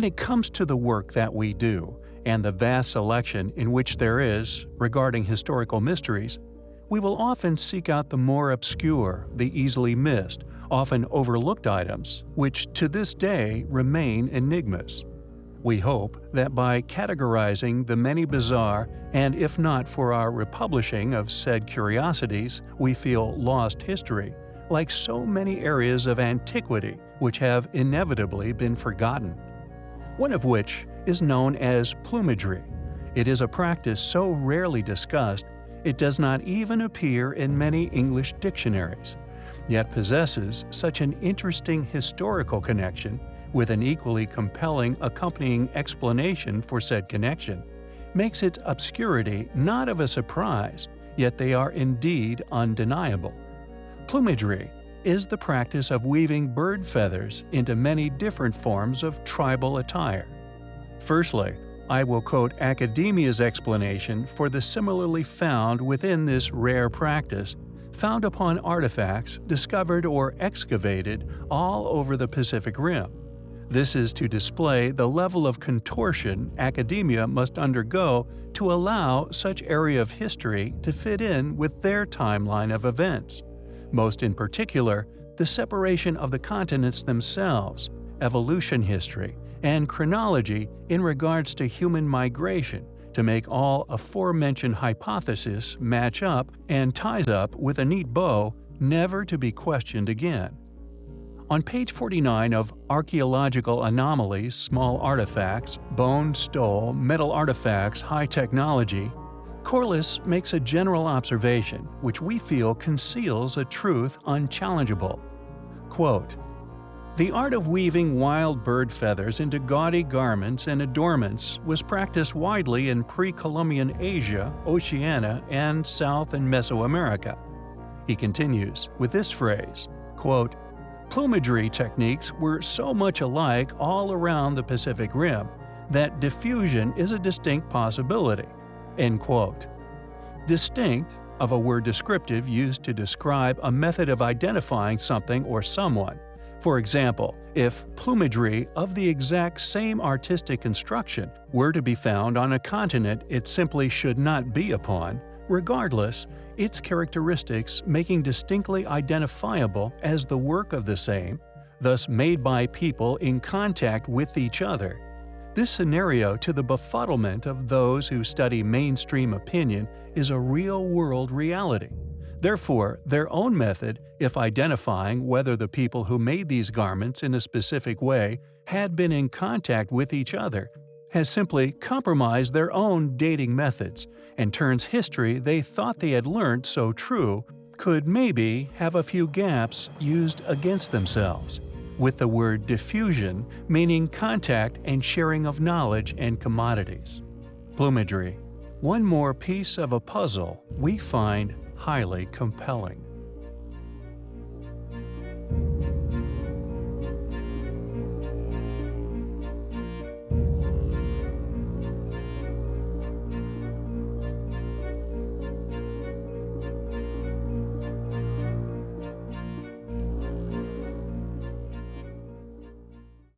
When it comes to the work that we do, and the vast selection in which there is regarding historical mysteries, we will often seek out the more obscure, the easily missed, often overlooked items, which to this day remain enigmas. We hope that by categorizing the many bizarre, and if not for our republishing of said curiosities, we feel lost history, like so many areas of antiquity which have inevitably been forgotten. One of which is known as plumagery. It is a practice so rarely discussed, it does not even appear in many English dictionaries, yet possesses such an interesting historical connection with an equally compelling accompanying explanation for said connection, makes its obscurity not of a surprise, yet they are indeed undeniable. Plumagery is the practice of weaving bird feathers into many different forms of tribal attire. Firstly, I will quote academia's explanation for the similarly found within this rare practice, found upon artifacts discovered or excavated all over the Pacific Rim. This is to display the level of contortion academia must undergo to allow such area of history to fit in with their timeline of events, most in particular, the separation of the continents themselves, evolution history, and chronology in regards to human migration to make all aforementioned hypotheses match up and ties up with a neat bow never to be questioned again. On page 49 of Archaeological Anomalies, Small Artifacts, Bone Stone, Metal Artifacts, High Technology, Corliss makes a general observation which we feel conceals a truth unchallengeable. Quote, the art of weaving wild bird feathers into gaudy garments and adornments was practiced widely in pre-Columbian Asia, Oceania, and South and Mesoamerica. He continues with this phrase, quote, Plumagery techniques were so much alike all around the Pacific Rim that diffusion is a distinct possibility. End quote. Distinct, of a word descriptive used to describe a method of identifying something or someone. For example, if plumagery of the exact same artistic construction were to be found on a continent it simply should not be upon, regardless, its characteristics making distinctly identifiable as the work of the same, thus made by people in contact with each other. This scenario to the befuddlement of those who study mainstream opinion is a real-world reality. Therefore, their own method, if identifying whether the people who made these garments in a specific way had been in contact with each other, has simply compromised their own dating methods and turns history they thought they had learned so true could maybe have a few gaps used against themselves, with the word diffusion meaning contact and sharing of knowledge and commodities. Plumagery. One more piece of a puzzle we find highly compelling.